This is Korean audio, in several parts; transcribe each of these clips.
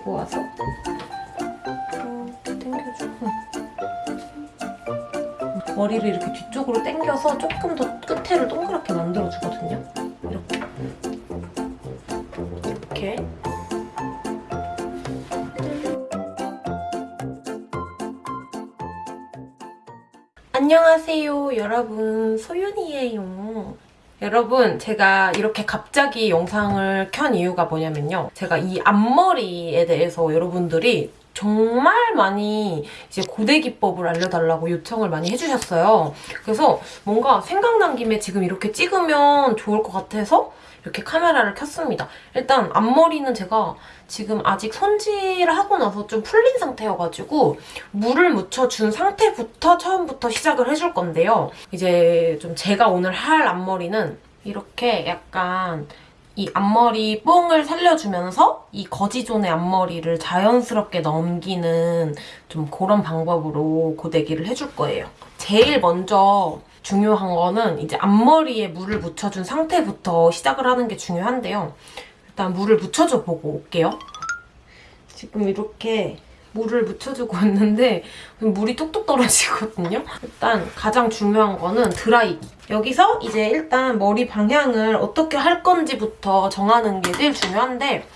가지고 와서 이렇게 당겨주고 머리를 이렇게 뒤쪽으로 당겨서 조금 더 끝에를 동그랗게 만들어주거든요. 이렇게. 이렇게. 안녕하세요 여러분 소윤이에요 여러분 제가 이렇게 갑자기 영상을 켠 이유가 뭐냐면요. 제가 이 앞머리에 대해서 여러분들이 정말 많이 이제 고데 기법을 알려달라고 요청을 많이 해주셨어요 그래서 뭔가 생각난 김에 지금 이렇게 찍으면 좋을 것 같아서 이렇게 카메라를 켰습니다. 일단 앞머리는 제가 지금 아직 손질을 하고 나서 좀 풀린 상태여가지고 물을 묻혀준 상태부터 처음부터 시작을 해줄 건데요. 이제 좀 제가 오늘 할 앞머리는 이렇게 약간 이 앞머리 뽕을 살려주면서 이 거지존의 앞머리를 자연스럽게 넘기는 좀 그런 방법으로 고데기를 해줄 거예요. 제일 먼저 중요한 거는 이제 앞머리에 물을 묻혀준 상태부터 시작을 하는 게 중요한데요. 일단 물을 묻혀줘 보고 올게요. 지금 이렇게 물을 묻혀주고 있는데 물이 뚝뚝 떨어지거든요. 일단 가장 중요한 거는 드라이기. 여기서 이제 일단 머리 방향을 어떻게 할 건지부터 정하는 게 제일 중요한데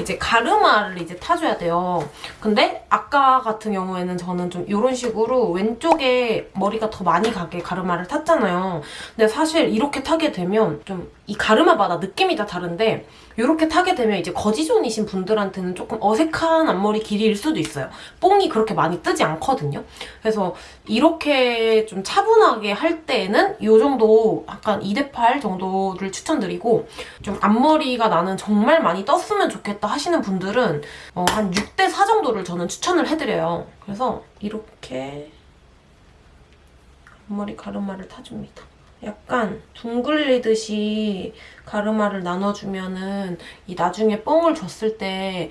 이제 가르마를 이제 타줘야 돼요. 근데 아까 같은 경우에는 저는 좀 이런 식으로 왼쪽에 머리가 더 많이 가게 가르마를 탔잖아요. 근데 사실 이렇게 타게 되면 좀이 가르마마다 느낌이 다 다른데 이렇게 타게 되면 이제 거지존이신 분들한테는 조금 어색한 앞머리 길이일 수도 있어요. 뽕이 그렇게 많이 뜨지 않거든요. 그래서 이렇게 좀 차분하게 할 때에는 이 정도 약간 2대8 정도를 추천드리고 좀 앞머리가 나는 정말 많이 떴으면 좋겠다 하시는 분들은 어, 한 6대4 정도를 저는 추천을 해드려요. 그래서 이렇게 앞머리 가르마를 타줍니다. 약간 둥글리듯이 가르마를 나눠주면은 이 나중에 뽕을 줬을 때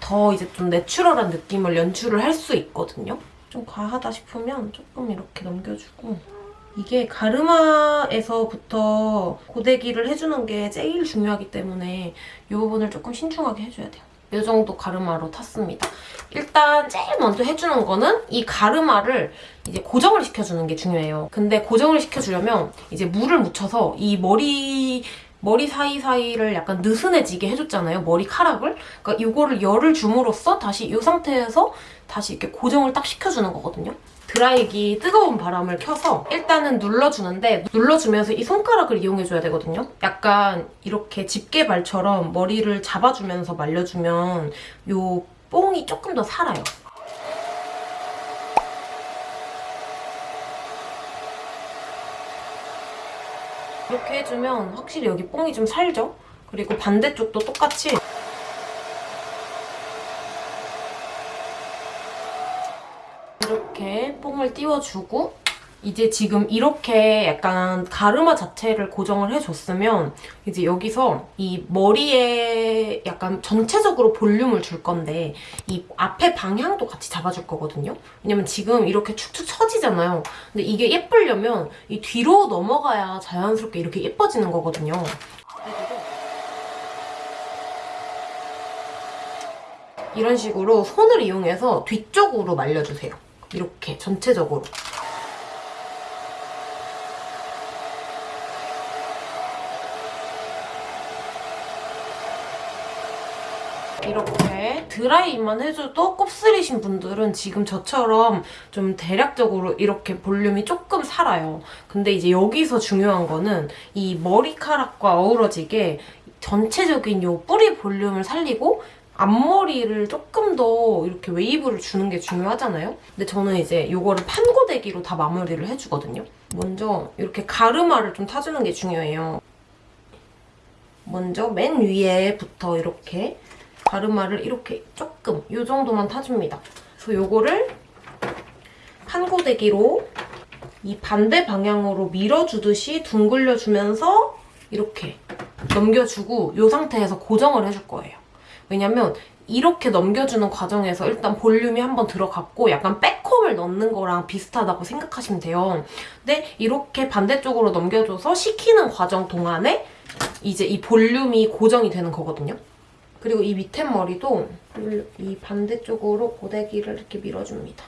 더 이제 좀 내추럴한 느낌을 연출을 할 수 있거든요. 좀 과하다 싶으면 조금 이렇게 넘겨주고 이게 가르마에서부터 고데기를 해주는 게 제일 중요하기 때문에 이 부분을 조금 신중하게 해줘야 돼요. 이 정도 가르마로 탔습니다. 일단 제일 먼저 해주는 거는 이 가르마를 이제 고정을 시켜주는 게 중요해요. 근데 고정을 시켜주려면 이제 물을 묻혀서 이 머리 머리 사이사이를 약간 느슨해지게 해줬잖아요. 머리카락을. 그러니까 이거를 열을 줌으로써 다시 이 상태에서 다시 이렇게 고정을 딱 시켜주는 거거든요. 드라이기 뜨거운 바람을 켜서 일단은 눌러주는데 눌러주면서 이 손가락을 이용해줘야 되거든요. 약간 이렇게 집게발처럼 머리를 잡아주면서 말려주면 이 뽕이 조금 더 살아요. 이렇게 해주면 확실히 여기 뽕이 좀 살죠? 그리고 반대쪽도 똑같이 이렇게 뽕을 띄워주고 이제 지금 이렇게 약간 가르마 자체를 고정을 해줬으면 이제 여기서 이 머리에 약간 전체적으로 볼륨을 줄 건데 이 앞에 방향도 같이 잡아줄 거거든요. 왜냐면 지금 이렇게 축축 처지잖아요. 근데 이게 예쁘려면 이 뒤로 넘어가야 자연스럽게 이렇게 예뻐지는 거거든요. 이런 식으로 손을 이용해서 뒤쪽으로 말려주세요. 이렇게 전체적으로. 이렇게 드라이만 해줘도 곱슬이신 분들은 지금 저처럼 좀 대략적으로 이렇게 볼륨이 조금 살아요. 근데 이제 여기서 중요한 거는 이 머리카락과 어우러지게 전체적인 이 뿌리 볼륨을 살리고 앞머리를 조금 더 이렇게 웨이브를 주는 게 중요하잖아요? 근데 저는 이제 이거를 판고데기로 다 마무리를 해주거든요. 먼저 이렇게 가르마를 좀 타주는 게 중요해요. 먼저 맨 위에부터 이렇게 가르마를 이렇게 조금 이 정도만 타줍니다. 그래서 이거를 판고데기로 이 반대 방향으로 밀어주듯이 둥글려주면서 이렇게 넘겨주고 이 상태에서 고정을 해줄 거예요. 왜냐면 이렇게 넘겨주는 과정에서 일단 볼륨이 한번 들어갔고 약간 백홈을 넣는 거랑 비슷하다고 생각하시면 돼요. 근데 이렇게 반대쪽으로 넘겨줘서 식히는 과정 동안에 이제 이 볼륨이 고정이 되는 거거든요. 그리고 이 밑에 머리도 이 반대쪽으로 고데기를 이렇게 밀어줍니다.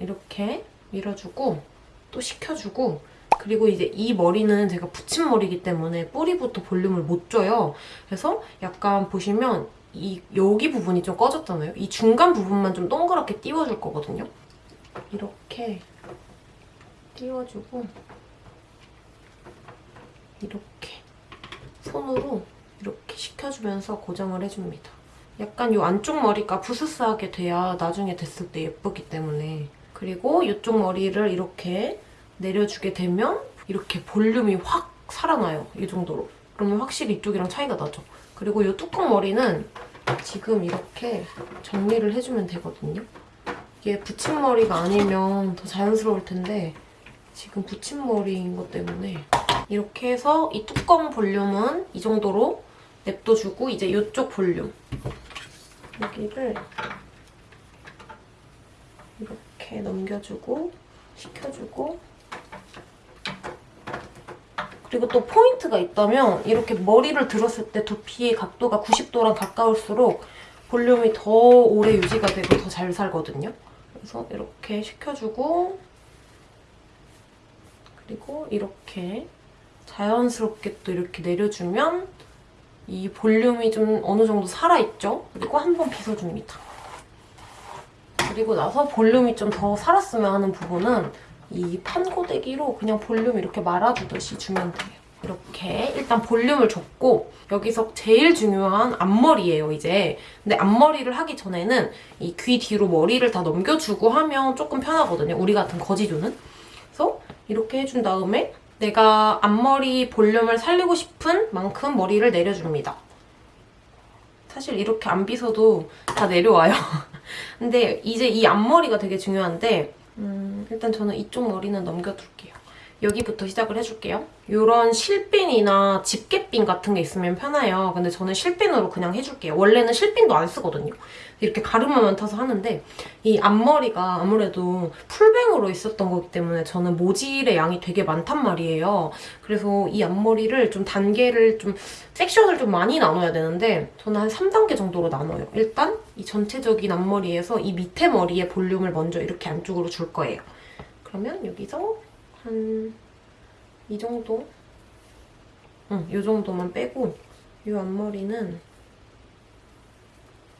이렇게 밀어주고 또 식혀주고 그리고 이제 이 머리는 제가 붙임머리이기 때문에 뿌리부터 볼륨을 못 줘요. 그래서 약간 보시면 이 여기 부분이 좀 꺼졌잖아요. 이 중간 부분만 좀 동그랗게 띄워줄 거거든요. 이렇게 띄워주고 이렇게 손으로 이렇게 식혀주면서 고정을 해줍니다. 약간 이 안쪽 머리가 부스스하게 돼야 나중에 됐을 때 예쁘기 때문에 그리고 이쪽 머리를 이렇게 내려주게 되면 이렇게 볼륨이 확 살아나요. 이 정도로. 그러면 확실히 이쪽이랑 차이가 나죠. 그리고 이 뚜껑 머리는 지금 이렇게 정리를 해주면 되거든요. 이게 붙임머리가 아니면 더 자연스러울 텐데 지금 붙임머리인 것 때문에 이렇게 해서 이 뚜껑 볼륨은 이 정도로 냅둬주고 이제 이쪽 볼륨 여기를 이렇게 넘겨주고 식혀주고 그리고 또 포인트가 있다면 이렇게 머리를 들었을 때 두피의 각도가 90도랑 가까울수록 볼륨이 더 오래 유지가 되고 더 잘 살거든요. 그래서 이렇게 식혀주고 그리고 이렇게 자연스럽게 또 이렇게 내려주면 이 볼륨이 좀 어느 정도 살아있죠? 그리고 한 번 빗어줍니다. 그리고 나서 볼륨이 좀 더 살았으면 하는 부분은 이 판고데기로 그냥 볼륨 이렇게 말아주듯이 주면 돼요. 이렇게 일단 볼륨을 줬고 여기서 제일 중요한 앞머리예요, 이제. 근데 앞머리를 하기 전에는 이 귀 뒤로 머리를 다 넘겨주고 하면 조금 편하거든요, 우리 같은 거지조는. 그래서 이렇게 해준 다음에 내가 앞머리 볼륨을 살리고 싶은 만큼 머리를 내려줍니다. 사실 이렇게 안 빗어도 다 내려와요. 근데 이제 이 앞머리가 되게 중요한데 음, 일단 저는 이쪽 머리는 넘겨둘게요. 여기부터 시작을 해줄게요. 이런 실핀이나 집게핀 같은 게 있으면 편해요. 근데 저는 실핀으로 그냥 해줄게요. 원래는 실핀도 안 쓰거든요. 이렇게 가르마만 타서 하는데 이 앞머리가 아무래도 풀뱅으로 있었던 거기 때문에 저는 모질의 양이 되게 많단 말이에요. 그래서 이 앞머리를 좀 단계를 좀 섹션을 좀 많이 나눠야 되는데 저는 한 3단계 정도로 나눠요. 일단 이 전체적인 앞머리에서 이 밑에 머리의 볼륨을 먼저 이렇게 안쪽으로 줄 거예요. 그러면 여기서 한 이 정도? 응, 이 정도만 빼고 이 앞머리는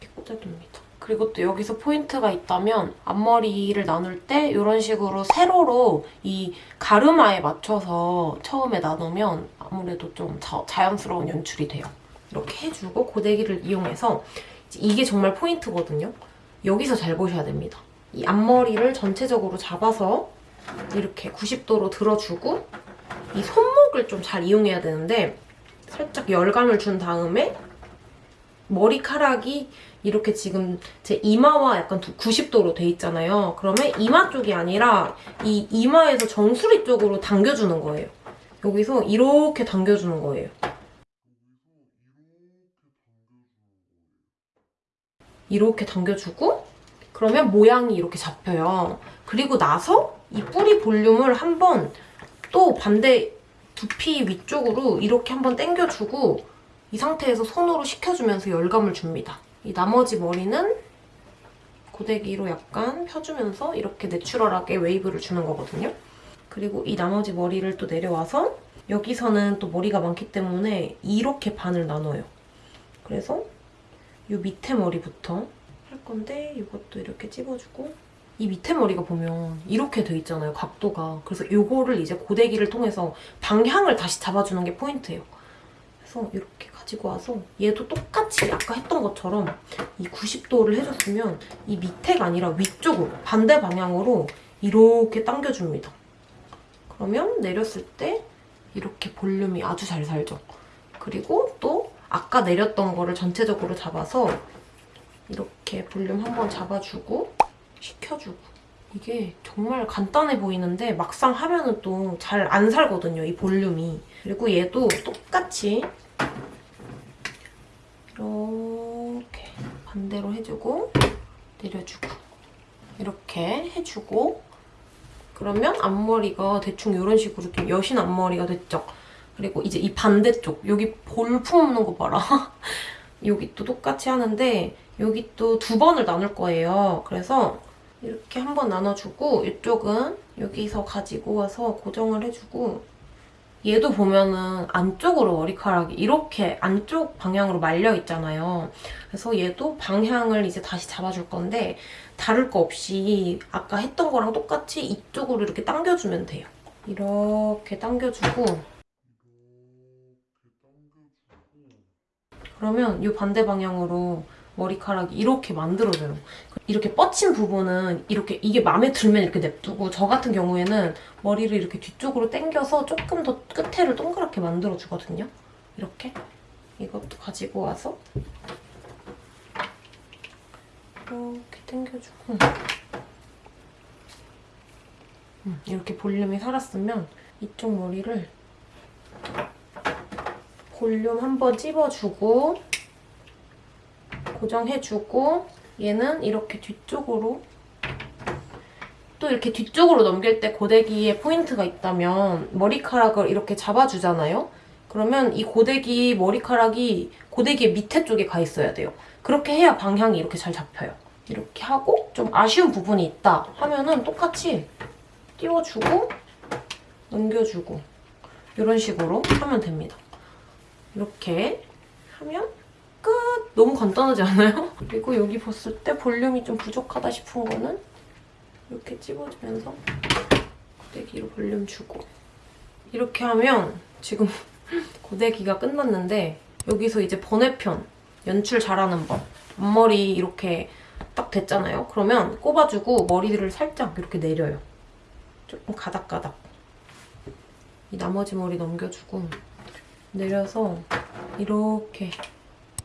이렇게 꽂아둡니다. 그리고 또 여기서 포인트가 있다면 앞머리를 나눌 때 이런 식으로 세로로 이 가르마에 맞춰서 처음에 나누면 아무래도 좀 자, 자연스러운 연출이 돼요. 이렇게 해주고 고데기를 이용해서 이게 정말 포인트거든요. 여기서 잘 보셔야 됩니다. 이 앞머리를 전체적으로 잡아서 이렇게 90도로 들어주고 이 손목을 좀 잘 이용해야 되는데 살짝 열감을 준 다음에 머리카락이 이렇게 지금 제 이마와 약간 90도로 돼 있잖아요. 그러면 이마 쪽이 아니라 이 이마에서 정수리 쪽으로 당겨주는 거예요. 여기서 이렇게 당겨주는 거예요. 이렇게 당겨주고 그러면 모양이 이렇게 잡혀요. 그리고 나서 이 뿌리 볼륨을 한번 또 반대 두피 위쪽으로 이렇게 한번 당겨주고 이 상태에서 손으로 식혀주면서 열감을 줍니다. 이 나머지 머리는 고데기로 약간 펴주면서 이렇게 내추럴하게 웨이브를 주는 거거든요. 그리고 이 나머지 머리를 또 내려와서 여기서는 또 머리가 많기 때문에 이렇게 반을 나눠요. 그래서 이 밑에 머리부터 할 건데 이것도 이렇게 찝어주고 이 밑에 머리가 보면 이렇게 돼 있잖아요, 각도가. 그래서 이거를 이제 고데기를 통해서 방향을 다시 잡아주는 게 포인트예요. 그래서 이렇게 가지고 와서 얘도 똑같이 아까 했던 것처럼 이 90도를 해줬으면 이 밑에가 아니라 위쪽으로 반대 방향으로 이렇게 당겨줍니다. 그러면 내렸을 때 이렇게 볼륨이 아주 잘 살죠. 그리고 또 아까 내렸던 거를 전체적으로 잡아서 이렇게 볼륨 한번 잡아주고 식혀주고 이게 정말 간단해 보이는데 막상 하면은 또 잘 안 살거든요, 이 볼륨이. 그리고 얘도 똑같이 이렇게 반대로 해주고 내려주고 이렇게 해주고 그러면 앞머리가 대충 이런 식으로 좀 여신 앞머리가 됐죠. 그리고 이제 이 반대쪽 여기 볼 품는 거 봐라. 여기 또 똑같이 하는데 여기 또 두 번을 나눌 거예요. 그래서 이렇게 한번 나눠주고 이쪽은 여기서 가지고 와서 고정을 해주고 얘도 보면은 안쪽으로 머리카락이 이렇게 안쪽 방향으로 말려 있잖아요. 그래서 얘도 방향을 이제 다시 잡아줄 건데 다를 거 없이 아까 했던 거랑 똑같이 이쪽으로 이렇게 당겨주면 돼요. 이렇게 당겨주고 그러면 이 반대 방향으로 머리카락이 이렇게 만들어져요. 이렇게 뻗친 부분은 이렇게 이게 마음에 들면 이렇게 냅두고 저 같은 경우에는 머리를 이렇게 뒤쪽으로 당겨서 조금 더 끝에를 동그랗게 만들어주거든요. 이렇게 이것도 가지고 와서 이렇게 당겨주고 음, 이렇게 볼륨이 살았으면 이쪽 머리를 볼륨 한번 찝어주고 고정해주고 얘는 이렇게 뒤쪽으로 또 이렇게 뒤쪽으로 넘길 때 고데기에 포인트가 있다면 머리카락을 이렇게 잡아주잖아요? 그러면 이 고데기 머리카락이 고데기의 밑에 쪽에 가 있어야 돼요. 그렇게 해야 방향이 이렇게 잘 잡혀요. 이렇게 하고 좀 아쉬운 부분이 있다 하면은 똑같이 띄워주고 넘겨주고 이런 식으로 하면 됩니다. 이렇게 하면 끝! 너무 간단하지 않아요? 그리고 여기 봤을 때 볼륨이 좀 부족하다 싶은 거는 이렇게 찝어주면서 고데기로 볼륨 주고 이렇게 하면 지금 고데기가 끝났는데 여기서 이제 번외편 연출 잘하는 법 앞머리 이렇게 딱 됐잖아요? 그러면 꼽아주고 머리를 살짝 이렇게 내려요. 조금 가닥가닥 이 나머지 머리 넘겨주고 내려서 이렇게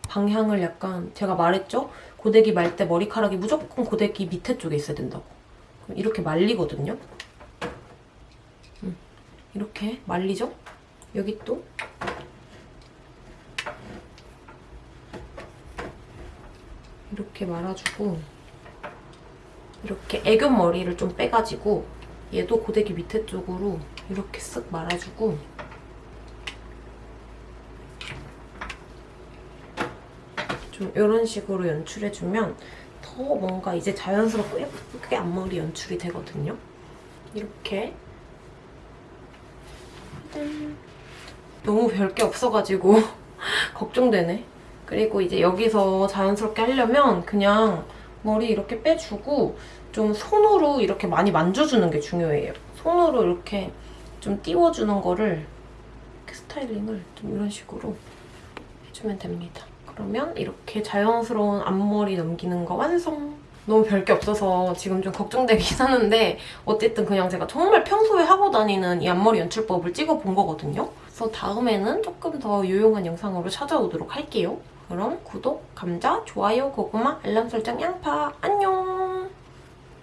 방향을 약간 제가 말했죠? 고데기 말 때 머리카락이 무조건 고데기 밑에 쪽에 있어야 된다고. 이렇게 말리거든요? 음, 이렇게 말리죠? 여기 또 이렇게 말아주고 이렇게 애교 머리를 좀 빼가지고 얘도 고데기 밑에 쪽으로 이렇게 쓱 말아주고 좀 이런 식으로 연출해주면 더 뭔가 이제 자연스럽고 예쁘게 앞머리 연출이 되거든요. 이렇게 짠. 너무 별게 없어가지고 걱정되네. 그리고 이제 여기서 자연스럽게 하려면 그냥 머리 이렇게 빼주고 좀 손으로 이렇게 많이 만져주는 게 중요해요. 손으로 이렇게 좀 띄워주는 거를 스타일링을 좀 이런 식으로 해주면 됩니다. 그러면 이렇게 자연스러운 앞머리 넘기는 거 완성! 너무 별게 없어서 지금 좀 걱정되긴 하는데 어쨌든 그냥 제가 정말 평소에 하고 다니는 이 앞머리 연출법을 찍어본 거거든요. 그래서 다음에는 조금 더 유용한 영상으로 찾아오도록 할게요. 그럼 구독, 감자, 좋아요, 고구마, 알람 설정, 양파 안녕!